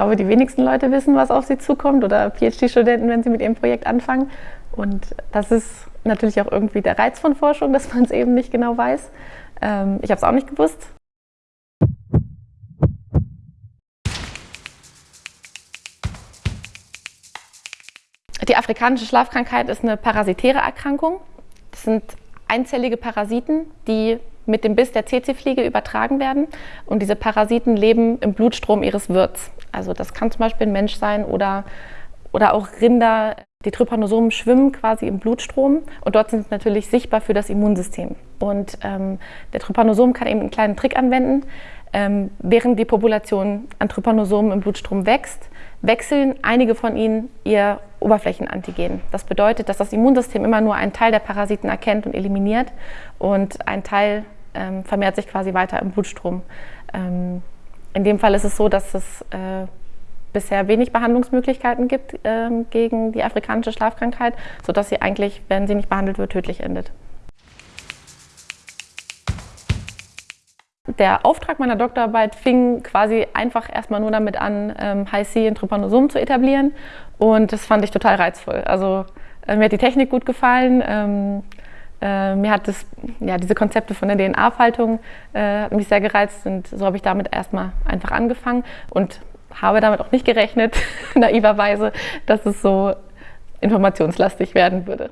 glaube, die wenigsten Leute wissen, was auf sie zukommt oder PhD-Studenten, wenn sie mit ihrem Projekt anfangen. Und das ist natürlich auch irgendwie der Reiz von Forschung, dass man es eben nicht genau weiß. Ähm, ich habe es auch nicht gewusst. Die afrikanische Schlafkrankheit ist eine parasitäre Erkrankung. Das sind einzellige Parasiten, die mit dem Biss der Tsetse-Fliege übertragen werden. Und diese Parasiten leben im Blutstrom ihres Wirts. Also das kann zum Beispiel ein Mensch sein oder, oder auch Rinder. Die Trypanosomen schwimmen quasi im Blutstrom und dort sind sie natürlich sichtbar für das Immunsystem. Und ähm, der Trypanosom kann eben einen kleinen Trick anwenden. Ähm, während die Population an Trypanosomen im Blutstrom wächst, wechseln einige von ihnen ihr Oberflächenantigen. Das bedeutet, dass das Immunsystem immer nur einen Teil der Parasiten erkennt und eliminiert und ein Teil ähm, vermehrt sich quasi weiter im Blutstrom. Ähm, in dem Fall ist es so, dass es äh, bisher wenig Behandlungsmöglichkeiten gibt ähm, gegen die afrikanische Schlafkrankheit, sodass sie eigentlich, wenn sie nicht behandelt wird, tödlich endet. Der Auftrag meiner Doktorarbeit fing quasi einfach erstmal nur damit an, ähm, High-C in Trypanosomen zu etablieren und das fand ich total reizvoll. Also äh, mir hat die Technik gut gefallen, ähm, äh, mir hat das, ja, diese Konzepte von der DNA-Faltung äh, mich sehr gereizt und so habe ich damit erstmal einfach angefangen und habe damit auch nicht gerechnet, naiverweise, dass es so informationslastig werden würde.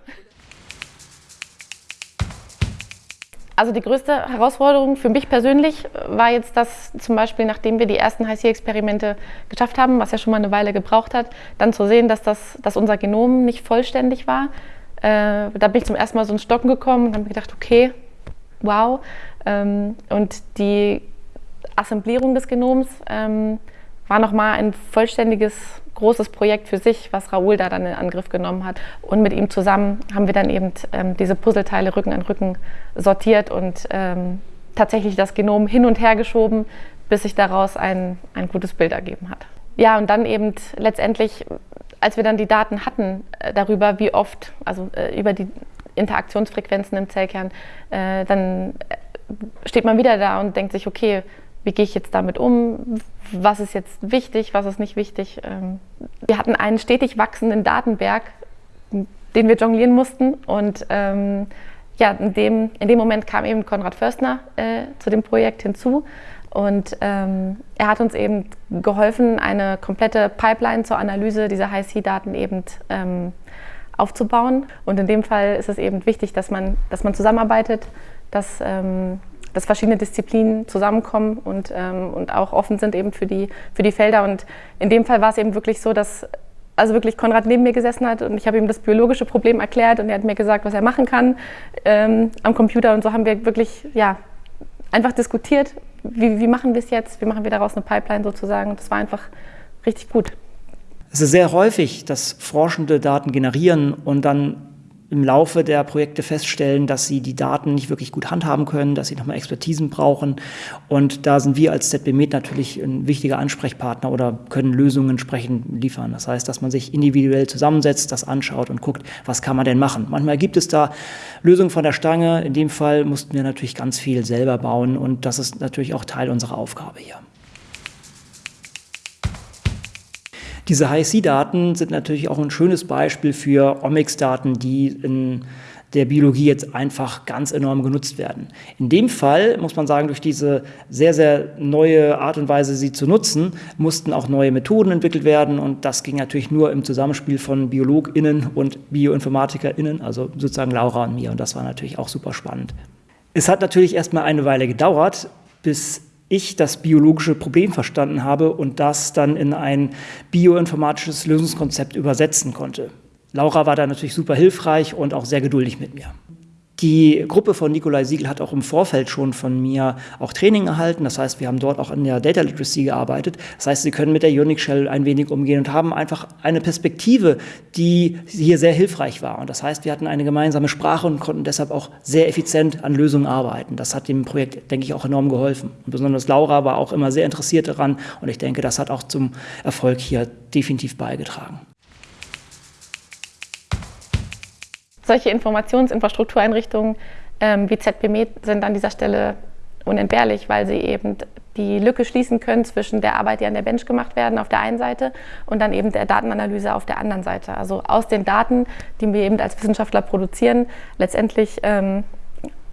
Also die größte Herausforderung für mich persönlich war jetzt, dass zum Beispiel, nachdem wir die ersten HiC-Experimente geschafft haben, was ja schon mal eine Weile gebraucht hat, dann zu sehen, dass, das, dass unser Genom nicht vollständig war. Äh, da bin ich zum ersten Mal so ins Stocken gekommen und habe mir gedacht, okay, wow. Ähm, und die Assemblierung des Genoms ähm, war nochmal ein vollständiges, großes Projekt für sich, was Raoul da dann in Angriff genommen hat. Und mit ihm zusammen haben wir dann eben ähm, diese Puzzleteile Rücken an Rücken sortiert und ähm, tatsächlich das Genom hin und her geschoben, bis sich daraus ein, ein gutes Bild ergeben hat. Ja, und dann eben letztendlich, als wir dann die Daten hatten äh, darüber, wie oft, also äh, über die Interaktionsfrequenzen im Zellkern, äh, dann äh, steht man wieder da und denkt sich, okay, wie gehe ich jetzt damit um, was ist jetzt wichtig, was ist nicht wichtig. Ähm, wir hatten einen stetig wachsenden Datenberg, den wir jonglieren mussten und ähm, ja, in dem, in dem Moment kam eben Konrad Förstner äh, zu dem Projekt hinzu und ähm, er hat uns eben geholfen, eine komplette Pipeline zur Analyse dieser High-C-Daten eben ähm, aufzubauen. Und in dem Fall ist es eben wichtig, dass man, dass man zusammenarbeitet, dass ähm, dass verschiedene Disziplinen zusammenkommen und, ähm, und auch offen sind eben für die, für die Felder. Und in dem Fall war es eben wirklich so, dass also wirklich Konrad neben mir gesessen hat und ich habe ihm das biologische Problem erklärt und er hat mir gesagt, was er machen kann ähm, am Computer. Und so haben wir wirklich ja, einfach diskutiert, wie, wie machen wir es jetzt, wie machen wir daraus eine Pipeline sozusagen. Und das war einfach richtig gut. Es ist sehr häufig, dass Forschende Daten generieren und dann im Laufe der Projekte feststellen, dass sie die Daten nicht wirklich gut handhaben können, dass sie nochmal Expertisen brauchen. Und da sind wir als ZBMed natürlich ein wichtiger Ansprechpartner oder können Lösungen entsprechend liefern. Das heißt, dass man sich individuell zusammensetzt, das anschaut und guckt, was kann man denn machen. Manchmal gibt es da Lösungen von der Stange. In dem Fall mussten wir natürlich ganz viel selber bauen und das ist natürlich auch Teil unserer Aufgabe hier. Diese High-C-Daten sind natürlich auch ein schönes Beispiel für Omics-Daten, die in der Biologie jetzt einfach ganz enorm genutzt werden. In dem Fall muss man sagen, durch diese sehr, sehr neue Art und Weise, sie zu nutzen, mussten auch neue Methoden entwickelt werden und das ging natürlich nur im Zusammenspiel von BiologInnen und BioinformatikerInnen, also sozusagen Laura und mir und das war natürlich auch super spannend. Es hat natürlich erstmal eine Weile gedauert, bis ich das biologische Problem verstanden habe und das dann in ein bioinformatisches Lösungskonzept übersetzen konnte. Laura war da natürlich super hilfreich und auch sehr geduldig mit mir. Die Gruppe von Nikolai Siegel hat auch im Vorfeld schon von mir auch Training erhalten. Das heißt, wir haben dort auch an der Data Literacy gearbeitet. Das heißt, sie können mit der Unix Shell ein wenig umgehen und haben einfach eine Perspektive, die hier sehr hilfreich war. Und das heißt, wir hatten eine gemeinsame Sprache und konnten deshalb auch sehr effizient an Lösungen arbeiten. Das hat dem Projekt, denke ich, auch enorm geholfen. Und besonders Laura war auch immer sehr interessiert daran. Und ich denke, das hat auch zum Erfolg hier definitiv beigetragen. Solche Informationsinfrastruktureinrichtungen ähm, wie ZBMed sind an dieser Stelle unentbehrlich, weil sie eben die Lücke schließen können zwischen der Arbeit, die an der Bench gemacht werden auf der einen Seite und dann eben der Datenanalyse auf der anderen Seite. Also aus den Daten, die wir eben als Wissenschaftler produzieren, letztendlich ähm,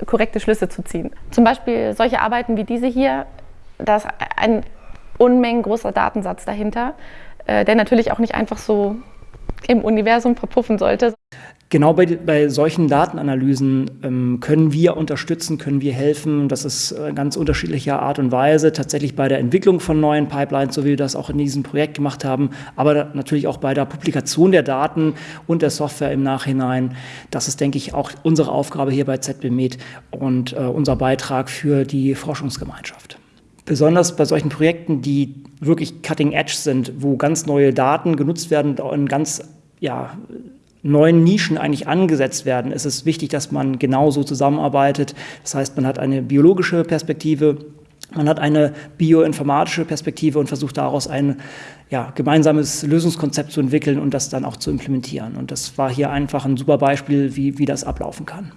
korrekte Schlüsse zu ziehen. Zum Beispiel solche Arbeiten wie diese hier, da ist ein Unmengen großer Datensatz dahinter, äh, der natürlich auch nicht einfach so im Universum verpuffen sollte. Genau bei, bei solchen Datenanalysen ähm, können wir unterstützen, können wir helfen. Das ist äh, ganz unterschiedlicher Art und Weise. Tatsächlich bei der Entwicklung von neuen Pipelines, so wie wir das auch in diesem Projekt gemacht haben, aber natürlich auch bei der Publikation der Daten und der Software im Nachhinein. Das ist, denke ich, auch unsere Aufgabe hier bei ZBMed und äh, unser Beitrag für die Forschungsgemeinschaft. Besonders bei solchen Projekten, die wirklich cutting edge sind, wo ganz neue Daten genutzt werden und ganz ja, neuen Nischen eigentlich angesetzt werden, ist es wichtig, dass man genauso zusammenarbeitet. Das heißt, man hat eine biologische Perspektive, man hat eine bioinformatische Perspektive und versucht daraus ein ja, gemeinsames Lösungskonzept zu entwickeln und das dann auch zu implementieren. Und das war hier einfach ein super Beispiel, wie, wie das ablaufen kann.